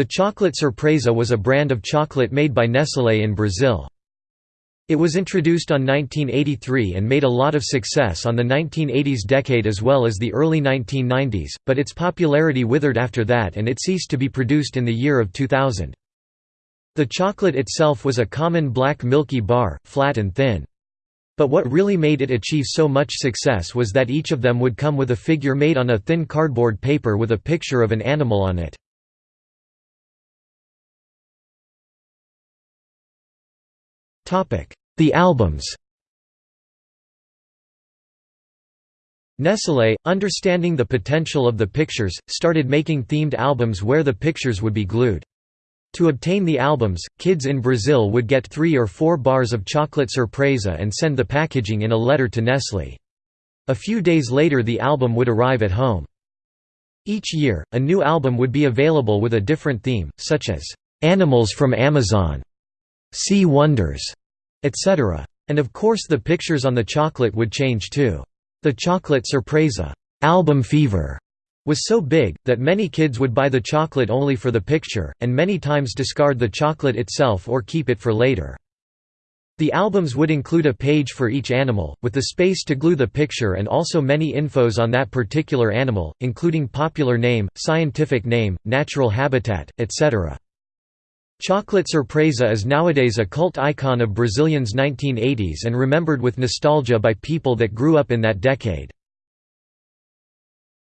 The chocolate Surpresa was a brand of chocolate made by Nestlé in Brazil. It was introduced on 1983 and made a lot of success on the 1980s decade as well as the early 1990s, but its popularity withered after that and it ceased to be produced in the year of 2000. The chocolate itself was a common black milky bar, flat and thin. But what really made it achieve so much success was that each of them would come with a figure made on a thin cardboard paper with a picture of an animal on it. The albums Nestlé, understanding the potential of the pictures, started making themed albums where the pictures would be glued. To obtain the albums, kids in Brazil would get three or four bars of chocolate surpresa and send the packaging in a letter to Nestlé. A few days later the album would arrive at home. Each year, a new album would be available with a different theme, such as, "'Animals from Amazon", "'Sea Wonders", etc. And of course the pictures on the chocolate would change too. The chocolate surpresa album fever was so big, that many kids would buy the chocolate only for the picture, and many times discard the chocolate itself or keep it for later. The albums would include a page for each animal, with the space to glue the picture and also many infos on that particular animal, including popular name, scientific name, natural habitat, etc. Chocolate Surpresa is nowadays a cult icon of Brazilians' 1980s and remembered with nostalgia by people that grew up in that decade.